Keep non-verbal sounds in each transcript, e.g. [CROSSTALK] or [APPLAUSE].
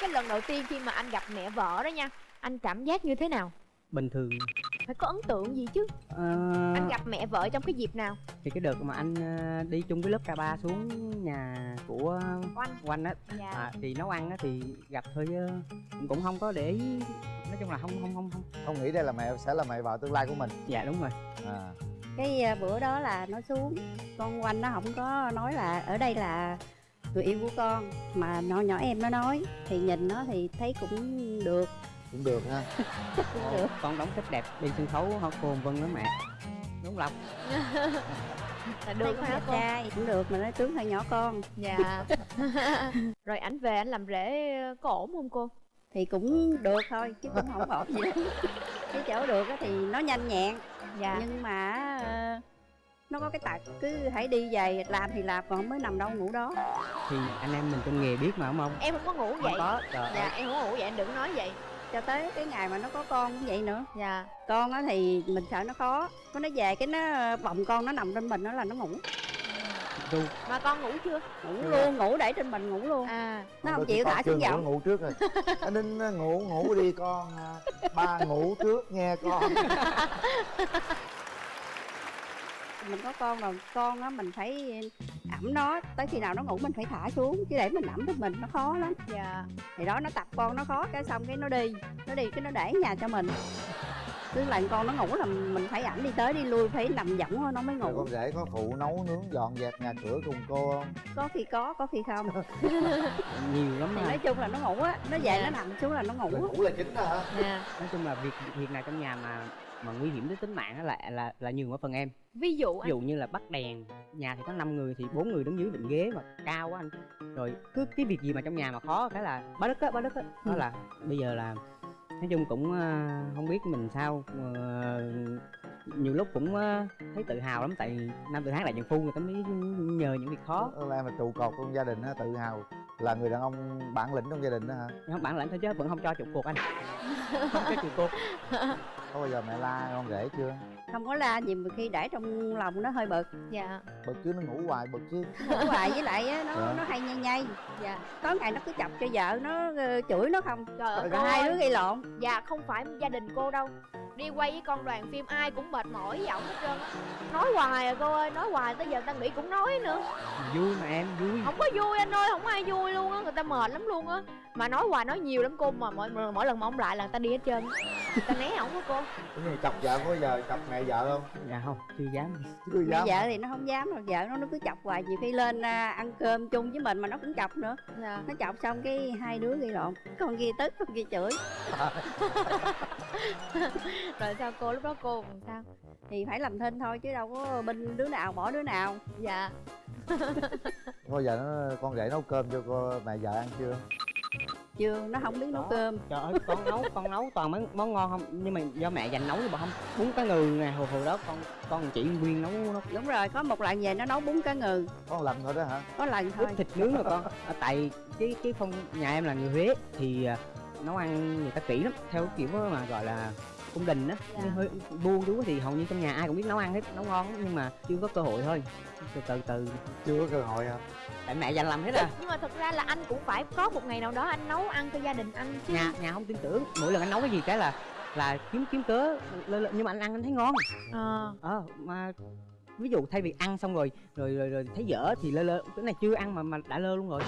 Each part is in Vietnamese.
cái lần đầu tiên khi mà anh gặp mẹ vợ đó nha anh cảm giác như thế nào? Bình thường. Phải có ấn tượng gì chứ? Ờ, anh gặp mẹ vợ trong cái dịp nào? Thì cái đợt mà anh ờ, đi chung với lớp K3 xuống nhà của Oanh. Oanh á. Dạ. À, thì nấu ăn á thì gặp thôi chứ cũng không có để ý. Nói chung là không không không không. Không nghĩ đây là mẹ sẽ là mẹ vợ tương lai của mình. Dạ đúng rồi. À. Cái à, bữa đó là nó xuống con quanh nó không có nói là ở đây là người yêu của con. Mà nó nhỏ em nó nói thì nhìn nó thì thấy cũng được. Cũng được ha. [LAUGHS] Cũng được. con đóng thích đẹp đi sân khấu họ cồn vân lắm mẹ. Đúng lộc? [LAUGHS] Là được hả đẹp cô? trai cũng được mà nó tướng hơi nhỏ con. Dạ. [LAUGHS] Rồi ảnh về anh làm rể có ổn không cô? Thì cũng được thôi chứ cũng không ổn gì. Lắm cái chỗ được á thì nó nhanh nhẹn. Dạ. Nhưng mà ờ, nó có cái tật cứ hãy đi về làm thì làm còn mới nằm đâu ngủ đó. Thì anh em mình trong nghề biết mà đúng không? Em không có ngủ vậy. không có trời dạ ơi. em không có ngủ vậy anh đừng nói vậy. Cho tới cái ngày mà nó có con cũng vậy nữa. Dạ. Con á thì mình sợ nó khó. Có nó về cái nó bồng con nó nằm trên mình nó là nó ngủ. Ru mà con ngủ chưa? Ngủ luôn ngủ để trên mình ngủ luôn. À. Nó không chịu thả xuống ngủ, giọng ngủ trước rồi. [LAUGHS] Anh ninh ngủ ngủ đi con à. ba ngủ trước nghe con [LAUGHS] mình có con rồi con á mình phải ẩm nó tới khi nào nó ngủ mình phải thả xuống chứ để mình ẩm trên mình nó khó lắm. Dạ. Thì đó nó tập con nó khó cái xong cái nó đi nó đi cái nó để nhà cho mình. Cứ lần con nó ngủ là mình phải ẩm đi tới đi lui phải nằm võng thôi nó mới ngủ. con rể có phụ nấu nướng dọn dẹp nhà cửa cùng cô không? Có khi có có khi không. [LAUGHS] Nhiều lắm thì mà nói chung là nó ngủ á nó về Dạ. nó nằm xuống là nó ngủ. Á. ngủ là chính đó hả? Dạ. Nói chung là việc việc nào trong nhà mà mà nguy hiểm đến tính mạng á là là là nhường ở phần em. Ví dụ ví dụ như là bắt đèn nhà thì có 5 người thì bốn người đứng dưới định ghế mà cao quá anh. Rồi cứ cái việc gì mà trong nhà mà khó cái là bá đất á bá đất á. Đó là bây giờ là nói chung cũng ờ, không biết mình sao Ờ, nhiều lúc cũng ờ, thấy tự hào lắm tại nam tự hán đại trần phu người ta mới nhờ những việc khó. Em là trụ cột trong gia đình á tự hào là người đàn ông bản lĩnh trong gia đình đó hả? Không bản lãnh thôi chứ vẫn không cho trụ cột anh. Không cho trụ cột [LAUGHS] có bao giờ mẹ la con rể chưa? Không có la gì mà khi để trong lòng nó hơi bực. Dạ. Bực chứ nó ngủ hoài bực chứ. Ngủ hoài với lại á, nó Dạ. nó hay nhây nhây. Dạ. Tối ngày nó cứ chọc cho vợ nó ờ, chửi nó không. Trời ơi. Hai đứa gây lộn. Dạ không phải gia đình cô đâu đi quay với con đoàn phim ai cũng mệt mỏi giọng hết trơn á. Nói hoài à cô ơi nói hoài tới giờ ta nghĩ cũng nói nữa. Vui mà em vui. Không có vui anh ơi không ai vui luôn á người ta mệt lắm luôn á. Mà nói hoài nói nhiều lắm cô mà mỗi mỗi lần mà ông lại là người ta đi hết trơn ta né ổng á cô. Cái gì chọc vợ có bao giờ chọc mẹ vợ không? Dạ không chưa dám. Chưa mẹ dám vợ thì nó không dám rồi vợ nó nó cứ chọc hoài nhiều khi lên à, ăn cơm chung với mình mà nó cũng chọc nữa. Dạ. Nó chọc xong cái hai đứa gây lộn con kia tức con kia chửi [LAUGHS] rồi sao cô lúc đó cô làm sao? Thì phải làm thinh thôi chứ đâu có binh đứa nào bỏ đứa nào. Dạ. [LAUGHS] Bao giờ nó con rể nấu cơm cho cô mẹ vợ ăn chưa? Chưa nó không biết nấu cơm. Trời ơi con nấu con nấu toàn mấy món ngon không? Nhưng mà do mẹ dành nấu chứ bà không? Bún cá ngừ nè hồi hồi đó con con chỉ nguyên nấu nấu đúng rồi có một lần về nó nấu bún cá ngừ. Có một lần thôi đó hả? Có lần thôi. ướp thịt nướng rồi con. À, tại cái cái phong nhà em là người huế thì à, nấu ăn người ta kỹ lắm theo cái kiểu mà gọi là cung đình á Dạ. Nhưng hơi buông chú thì hầu như trong nhà ai cũng biết nấu ăn hết nấu ngon nhưng mà chưa có cơ hội thôi. Từ từ từ. Chưa có cơ hội hả? Tại mẹ dành làm hết à. Nhưng mà thật ra là anh cũng phải có một ngày nào đó anh nấu ăn cho gia đình anh chứ. Nhà nhà không tin tưởng. Mỗi lần anh nấu cái gì cái là là kiếm kiếm cớ nhưng mà anh ăn anh thấy ngon. Ờ. Ờ mà ví dụ thay vì ăn xong rồi rồi rồi, rồi thấy dở thì lơ lơ cái này chưa ăn mà mà đã lơ luôn rồi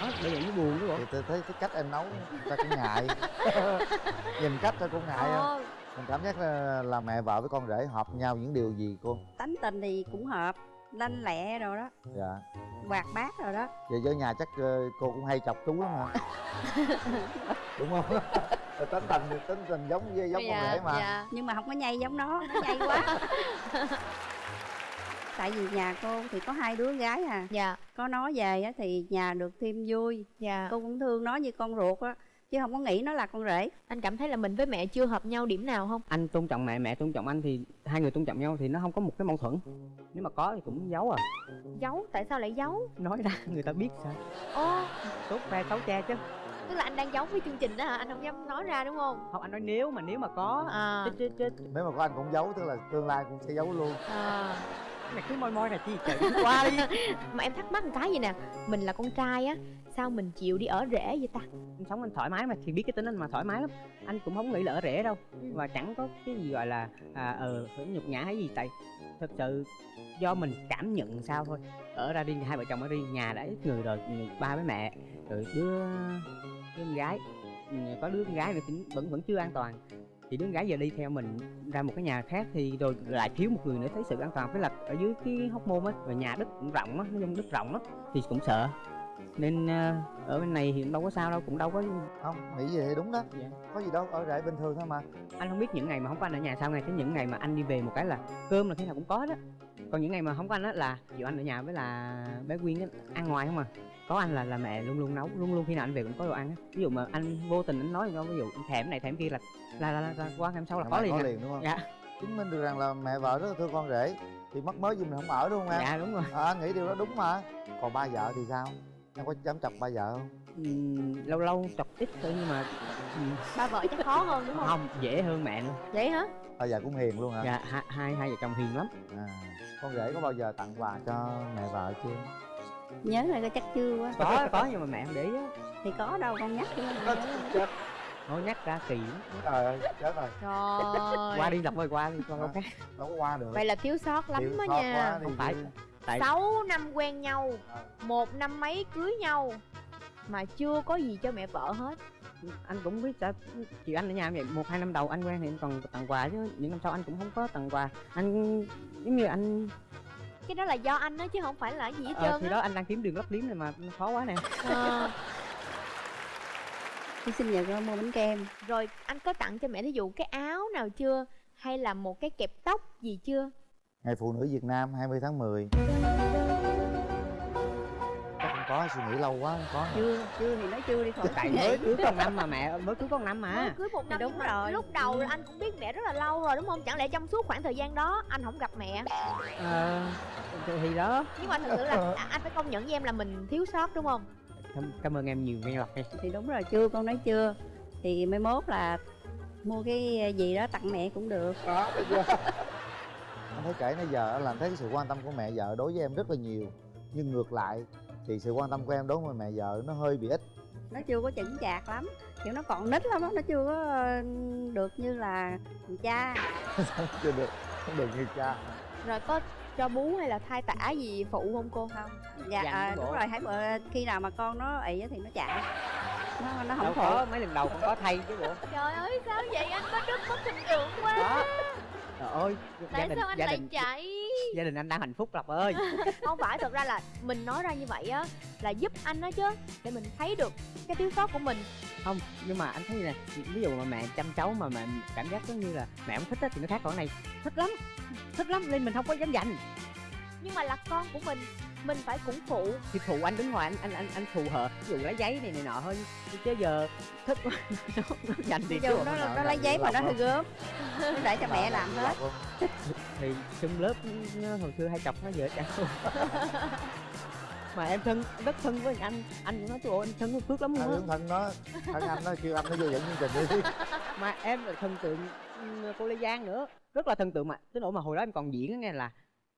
đó bây giờ buồn bộ. Thì tôi thấy cái cách em nấu ta cũng ngại. [LAUGHS] Nhìn cách ta cũng ngại ờ. Mình cảm giác là, là mẹ vợ với con rể hợp nhau những điều gì cô? Tánh tình thì cũng hợp lanh lẹ rồi đó. Dạ. Hoạt bát rồi đó. Về với nhà chắc ờ, cô cũng hay chọc chú lắm hả? [LAUGHS] Đúng không? Tính tình tính tình giống với giống con rể mà. dạ. Nhưng mà không có nhây giống nó nó nhây quá [LAUGHS] tại vì nhà cô thì có hai đứa gái à. Dạ. Có nó về á thì nhà được thêm vui. Dạ. Cô cũng thương nó như con ruột á chứ không có nghĩ nó là con rể. Anh cảm thấy là mình với mẹ chưa hợp nhau điểm nào không? Anh tôn trọng mẹ mẹ tôn trọng anh thì hai người tôn trọng nhau thì nó không có một cái mâu thuẫn. Nếu mà có thì cũng giấu à. Giấu? Tại sao lại giấu? Nói ra người ta biết sao. Ô tốt khoe xấu che chứ. Tức là anh đang giấu với chương trình đó hả? Anh không dám nói ra đúng không? Không anh nói nếu mà nếu mà có. À. Chết chết chết nếu mà có anh cũng giấu tức là tương lai cũng sẽ giấu luôn. À mày cứ moi moi này chi trời đi qua [LAUGHS] đi. Mà em thắc mắc một cái gì nè? Mình là con trai á sao mình chịu đi ở rể vậy ta? Anh sống anh thoải mái mà thì biết cái tính anh mà thoải mái lắm. Anh cũng không nghĩ là ở rể đâu Ừ. và chẳng có cái gì gọi là à ờ phải nhục nhã hay gì. Tại thật sự do mình cảm nhận sao thôi. Ở ra đi hai vợ chồng ở đi nhà đã ít người rồi người- ba với mẹ rồi đứa đứa con gái. Ừ, có đứa con gái nữa vẫn vẫn chưa an toàn thì đứa gái giờ đi theo mình ra một cái nhà khác thì rồi lại thiếu một người nữa thấy sự an toàn. Với là ở dưới cái hóc môn á và nhà đất cũng rộng á nói chung đất rộng lắm thì cũng sợ. Nên ờ, ở bên này thì đâu có sao đâu cũng đâu có không nghĩ vậy đúng đó. Dạ. có gì đâu ở rể bình thường thôi mà. Anh không biết những ngày mà không có anh ở nhà sao ngày cái những ngày mà anh đi về một cái là cơm là thế nào cũng có đó còn những ngày mà không có anh á là dù anh ở nhà với là bé quyên á ăn ngoài không à? Có anh là là mẹ luôn luôn nấu luôn luôn khi nào anh về cũng có đồ ăn á. Ví dụ mà anh vô tình anh nói ví dụ thèm cái này thèm cái kia là là là, là, là qua ngày hôm sau là Là có liền có à. liền đúng không? Dạ. Chứng minh được rằng là mẹ vợ rất là thương con rể thì mắc mới gì mình không ở đúng không em dạ đúng rồi. À, anh nghĩ điều đó đúng mà. Còn ba vợ thì sao? Em có dám chọc ba vợ không? Ừm, lâu lâu chọc ít thôi nhưng mà ba vợ chắc khó hơn đúng không? không dễ hơn mẹ nữa. Vậy hả ba vợ cũng hiền luôn hả? Dạ hai hai, hai vợ chồng hiền lắm. À, con rể có bao giờ tặng quà cho mẹ vợ chưa? Nhớ là có chắc chưa quá. Có có nhưng mà mẹ không để ý á. Thì có đâu con nhắc nữa chết nhắc ra kỳ lắm. trời ơi chết rồi. Trời. Qua đi lọc ơi qua đi con đâu khác đâu có qua được. Vậy là thiếu sót lắm khó nha. Không phải. chứ. tại 6 năm quen nhau Ờ. một năm mấy cưới nhau mà chưa có gì cho mẹ vợ hết anh cũng biết sao chị anh ở nhà vậy một hai năm đầu anh quen thì anh còn tặng quà chứ những năm sau anh cũng không có tặng quà. Anh giống như anh cái đó là do anh đó chứ không phải là gì hết ờ, trơn thì á. đó anh đang kiếm đường lấp liếm này mà nó khó quá nè. Ờ, đi sinh nhật con mua bánh kem. Rồi anh có tặng cho mẹ ví dụ cái áo nào chưa? Hay là một cái kẹp tóc gì chưa? Ngày phụ nữ Việt Nam 20 tháng 10 chắc không có suy nghĩ lâu quá không có chưa chưa thì nói chưa đi khỏi tại mới cưới một năm mà mẹ mới cưới có một năm mới mà cưới một năm đúng rồi. lúc đầu Ừ. anh cũng biết mẹ rất là lâu rồi đúng không? Chẳng lẽ trong suốt khoảng thời gian đó anh không gặp mẹ? Ờ, thì thì đó. Nhưng mà thật sự là à, anh phải công nhận với em là mình thiếu sót đúng không? Cảm, cảm ơn em nhiều nghe lọc đi. Thì đúng rồi chưa con nói chưa. Thì mai mốt là mua cái gì đó tặng mẹ cũng được. Đó [LAUGHS] anh thấy kể nãy giờ là anh thấy cái sự quan tâm của mẹ vợ đối với em rất là nhiều. Nhưng ngược lại thì sự quan tâm của em đối với mẹ vợ nó hơi bị ít. Nó chưa có chững chạc lắm. Kiểu nó còn nít lắm á nó chưa có được như là cha. [LAUGHS] Chưa được không được như cha. Rồi có cho bú hay là thai tả gì phụ không cô không? Dạ Dặn à, đúng rồi hãy bữa khi nào mà con nó ị á thì nó chạy. Nó nó đâu không có phụ mấy lần đầu cũng có thay chứ bộ. Trời ơi sao vậy? Anh có đức mất hình tượng quá. Đó. Trời ơi gia tại đình sao anh gia lại đình chạy gia đình anh đang hạnh phúc lộc ơi. [LAUGHS] Không phải thật ra là mình nói ra như vậy á là giúp anh đó chứ để mình thấy được cái thiếu sót của mình. Không nhưng mà anh thấy nè ví dụ mà mẹ chăm cháu mà mẹ cảm giác giống như là mẹ không thích á thì nó khác còn này. Thích lắm thích lắm nên mình không có dám dành nhưng mà là con của mình mình phải cũng phụ. Thì phụ anh đứng ngoài anh anh anh anh phù hợp. Ví dụ lấy giấy này này nọ thôi chứ giờ thích quá [LAUGHS] nó, nó dành cứ nó nó dành lấy giấy mà nó hơi gớm nó để cho mẹ làm hết thì chung lớp nó hồi xưa hay chọc nó vợ chồng mà em thân rất thân với anh anh cũng nói trời ơi anh thân với phước lắm anh luôn thân nó thân anh nó kêu anh nó vô dẫn chương trình đi. [LAUGHS] Mà em là thần tượng ừ, cô lê giang nữa rất là thần tượng mà. Tới nỗi mà hồi đó em còn diễn á nghe là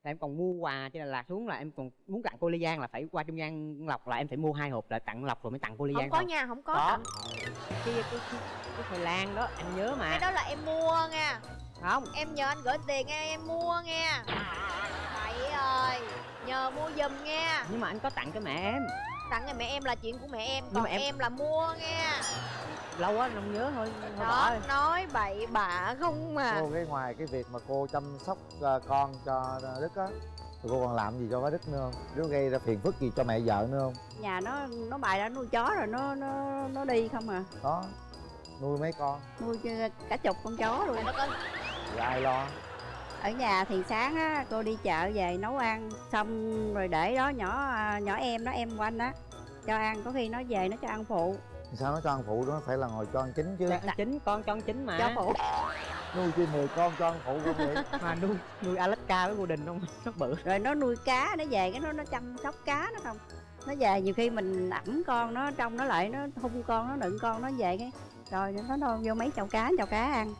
là em còn mua quà cho Đà Lạt xuống là em còn muốn tặng cô Lê Giang là phải qua trung gian lọc là em phải mua hai hộp là tặng lọc rồi mới tặng cô Lê không Giang có thôi. nha không có. Có. tặng. cái cái cái, cái khoai lang đó anh nhớ cái mà đó là em mua nha không. Em nhờ anh gửi tiền nghe em mua nha. Vậy ơi nhờ mua giùm nha. Nhưng mà anh có tặng cho mẹ em. Tặng cho mẹ em là chuyện của mẹ em Nhưng còn mà em... em- là mua nha. Lâu quá không nhớ thôi bỏ đó nói bậy bạ không mà. Cô cái ngoài cái việc mà cô chăm sóc ờ, con cho đức á thì cô còn làm gì cho bá đức nữa không? Nó gây ra phiền phức gì cho mẹ vợ nữa không? Nhà nó nó bài đã nuôi chó rồi nó nó nó đi không à. Đó nuôi mấy con? Nuôi cả chục con chó luôn Thì ai lo? Ở nhà thì sáng á cô đi chợ về nấu ăn xong rồi để đó nhỏ à, nhỏ em nó em của anh á cho ăn có khi nó về nó cho ăn phụ. Sao nó cho ăn phụ đó? Nó phải là ngồi cho ăn chính chứ. Cho ăn chính con cho ăn chính mà. Cho phụ. Nuôi chi 10 con cho ăn phụ không vậy. [LAUGHS] Mà nuôi nuôi Alaska với Golden không? Nó bự. Rồi nó nuôi cá nó về cái nó nó chăm sóc cá nó không? Nó về nhiều khi mình ẩm con nó trong nó lại nó hung con nó đựng con nó về cái rồi nó nó vô mấy chậu cá chậu cá ăn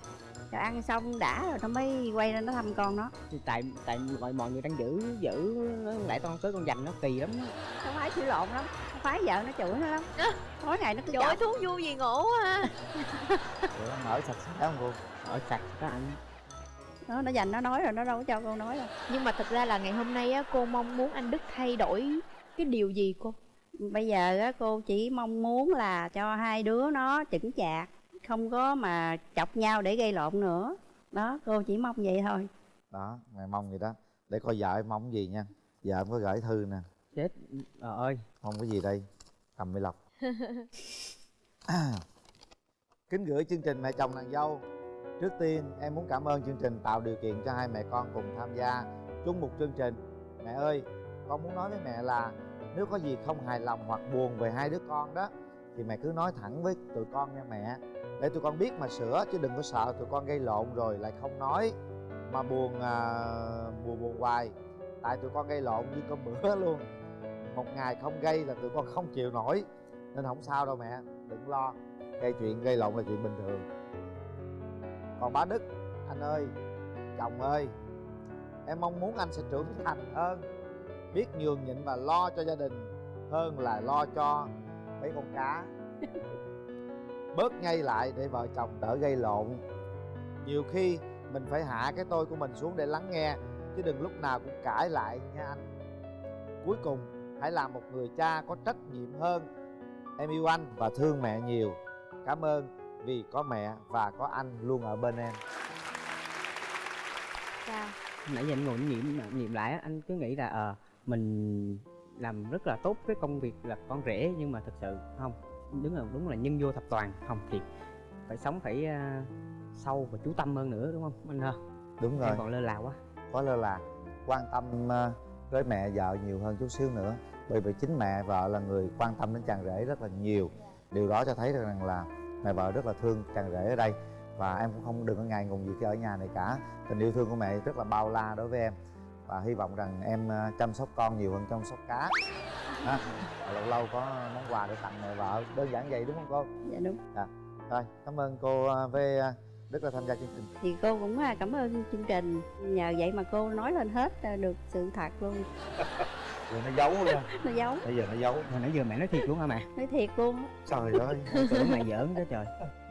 cho ăn xong đã rồi nó mới quay lên nó thăm con nó. Thì tại tại mọi mọi người đang giữ giữ nó lại con tới con dành nó kỳ lắm. Nó phái chửi lộn lắm nó phái vợ nó chửi nó lắm. Tối ngày nó cứ chọc thú vui gì ngủ ha. Ủa, nó mở sạch sẽ không cô? Ở sạch đó anh. Nó nó dành nó nói rồi nó đâu có cho con nói đâu. Nhưng mà thật ra là ngày hôm nay á cô mong muốn anh đức thay đổi cái điều gì cô? Bây giờ á cô chỉ mong muốn là cho hai đứa nó chững chạc không có mà chọc nhau để gây lộn nữa. Đó cô chỉ mong vậy thôi. Đó mẹ mong gì đó. Để coi vợ em mong gì nha. Vợ em có gửi thư nè. Chết ờ ơi. Mong cái gì đây cầm mi lọc. [LAUGHS] Kính gửi chương trình mẹ chồng nàng dâu. Trước tiên em muốn cảm ơn chương trình tạo điều kiện cho hai mẹ con cùng tham gia chung một chương trình. Mẹ ơi con muốn nói với mẹ là nếu có gì không hài lòng hoặc buồn về hai đứa con đó thì mẹ cứ nói thẳng với tụi con nha mẹ để tụi con biết mà sửa chứ đừng có sợ tụi con gây lộn rồi lại không nói mà buồn à, buồn buồn hoài. Tại tụi con gây lộn như con bữa [LAUGHS] luôn. Một ngày không gây là tụi con không chịu nổi. Nên không sao đâu mẹ đừng lo. Gây chuyện gây lộn là chuyện bình thường. Còn bá đức anh ơi chồng ơi em mong muốn anh sẽ trưởng thành hơn. Biết nhường nhịn và lo cho gia đình hơn là lo cho mấy con cá. [LAUGHS] bớt ngay lại để vợ chồng đỡ gây lộn. Nhiều khi mình phải hạ cái tôi của mình xuống để lắng nghe chứ đừng lúc nào cũng cãi lại nha anh. Cuối cùng hãy làm một người cha có trách nhiệm hơn. Em yêu anh và thương mẹ nhiều. Cảm ơn vì có mẹ và có anh luôn ở bên em. Sao nãy giờ anh ngồi nghiệm nghiệm lại anh cứ nghĩ là ờ mình làm rất là tốt cái công việc là con rể nhưng mà thực sự không đúng là đúng là nhân vô thập toàn không thì phải sống phải à, sâu và chú tâm hơn nữa đúng không anh ha đúng rồi. em còn lơ là quá. Có lơ là. Quan tâm ờ, với mẹ vợ nhiều hơn chút xíu nữa. Bởi vì chính mẹ vợ là người quan tâm đến chàng rể rất là nhiều. Điều đó cho thấy rằng là mẹ vợ rất là thương chàng rể ở đây. Và em cũng không đừng có ngại ngùng gì khi ở nhà này cả. Tình yêu thương của mẹ rất là bao la đối với em. Và hy vọng rằng em ờ, chăm sóc con nhiều hơn chăm sóc cá ha lâu lâu có món quà để tặng mẹ vợ đơn giản vậy đúng không cô? Dạ đúng. Rồi cảm ơn cô ờ, với ờ, đức đã tham gia chương trình. Thì cô cũng à, cảm ơn chương trình. Nhờ vậy mà cô nói lên hết à, được sự thật luôn. Rồi nó giấu luôn. [LAUGHS] Nó giấu. Bây giờ nó giấu. Hồi nãy giờ mẹ nói thiệt luôn hả mẹ? Nói thiệt luôn. Trời ơi. [LAUGHS] Tưởng mẹ giỡn đó trời.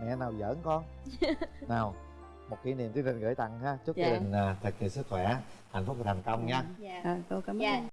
Mẹ nào giỡn con? [LAUGHS] Nào một kỷ niệm chương trình gửi tặng ha. Chúc Dạ. gia đình à, thật nhiều sức khỏe hạnh phúc và thành công nha. Ờ, cô cảm ơn